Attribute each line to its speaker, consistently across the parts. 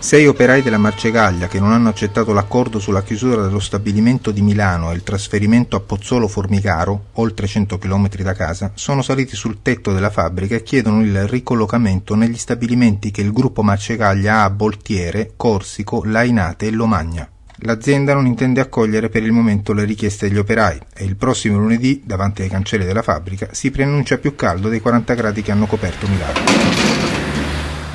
Speaker 1: Sei operai della Marcegaglia che non hanno accettato l'accordo sulla chiusura dello stabilimento di Milano e il trasferimento a Pozzolo Formicaro, oltre 100 km da casa, sono saliti sul tetto della fabbrica e chiedono il ricollocamento negli stabilimenti che il gruppo Marcegaglia ha a Boltiere, Corsico, Lainate e Lomagna. L'azienda non intende accogliere per il momento le richieste degli operai e il prossimo lunedì, davanti ai cancelli della fabbrica, si preannuncia più caldo dei 40 gradi che hanno coperto Milano.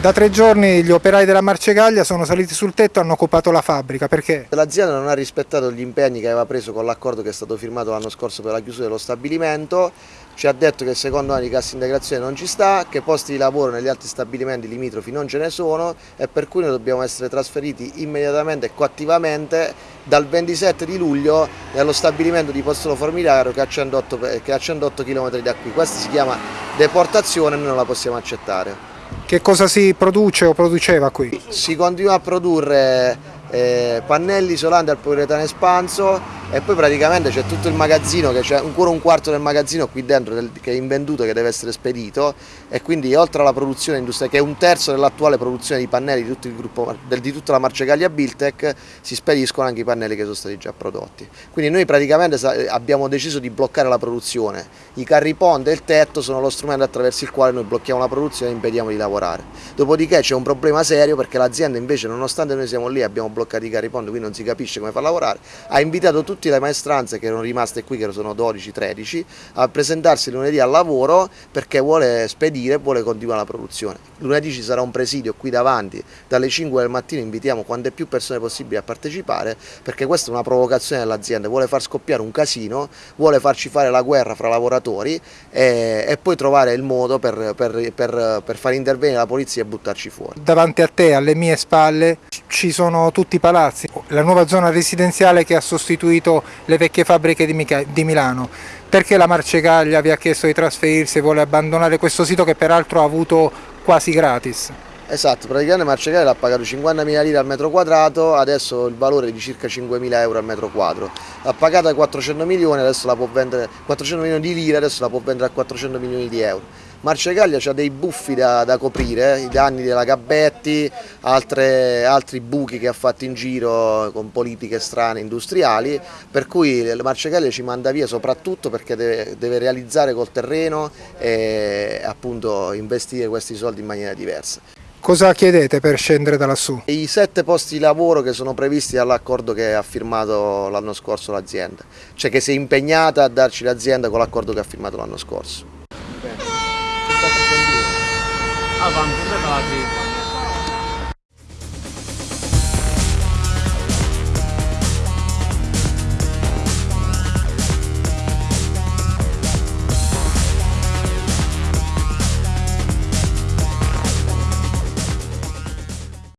Speaker 2: Da tre giorni gli operai della Marcegaglia sono saliti sul tetto e hanno occupato la fabbrica, perché?
Speaker 3: L'azienda non ha rispettato gli impegni che aveva preso con l'accordo che è stato firmato l'anno scorso per la chiusura dello stabilimento, ci ha detto che secondo anno di cassa integrazione non ci sta, che posti di lavoro negli altri stabilimenti limitrofi non ce ne sono e per cui noi dobbiamo essere trasferiti immediatamente e coattivamente dal 27 di luglio nello stabilimento di Pozzolo Formigaro che è a 108, che è a 108 km da qui. Questa si chiama deportazione e noi non la possiamo accettare.
Speaker 2: Che cosa si produce o produceva qui?
Speaker 3: Si continua a produrre eh, pannelli isolanti al poliuretano espanso e poi praticamente c'è tutto il magazzino, c'è ancora un quarto del magazzino qui dentro che è invenduto che deve essere spedito e quindi oltre alla produzione industriale che è un terzo dell'attuale produzione di pannelli di, tutto gruppo, di tutta la Marcegaglia Biltec si spediscono anche i pannelli che sono stati già prodotti. Quindi noi praticamente abbiamo deciso di bloccare la produzione, i carri ponte e il tetto sono lo strumento attraverso il quale noi blocchiamo la produzione e impediamo di lavorare. Dopodiché c'è un problema serio perché l'azienda invece nonostante noi siamo lì abbiamo bloccato i carri ponte quindi non si capisce come far lavorare, ha invitato tutti le maestranze che erano rimaste qui, che sono 12-13, a presentarsi lunedì al lavoro perché vuole spedire, vuole continuare la produzione. Lunedì ci sarà un presidio qui davanti, dalle 5 del mattino invitiamo quante più persone possibili a partecipare perché questa è una provocazione dell'azienda, vuole far scoppiare un casino, vuole farci fare la guerra fra lavoratori e, e poi trovare il modo per, per, per, per far intervenire la polizia e buttarci fuori.
Speaker 2: Davanti a te, alle mie spalle, ci sono tutti i palazzi, la nuova zona residenziale che ha sostituito le vecchie fabbriche di, Milano. Perché la Marcegaglia vi ha chiesto di trasferirsi e vuole abbandonare questo sito che peraltro ha avuto quasi gratis?
Speaker 3: Esatto, praticamente Marcegaglia ha pagato 50.000 lire al metro quadrato, adesso il valore è di circa 5.000 euro al metro quadro. L'ha pagata 400 milioni, adesso la può vendere, 400 milioni di lire, adesso la può vendere a 400 milioni di euro. Marcegaglia ha dei buffi da, da coprire, i danni della Gabbetti, altre, altri buchi che ha fatto in giro con politiche strane industriali, per cui Marcegaglia ci manda via soprattutto perché deve, deve realizzare col terreno e appunto investire questi soldi in maniera diversa.
Speaker 2: Cosa chiedete per scendere da lassù?
Speaker 3: I sette posti di lavoro che sono previsti dall'accordo che ha firmato l'anno scorso l'azienda, cioè che si è impegnata a darci l'azienda con l'accordo che ha firmato l'anno scorso.
Speaker 4: avanti.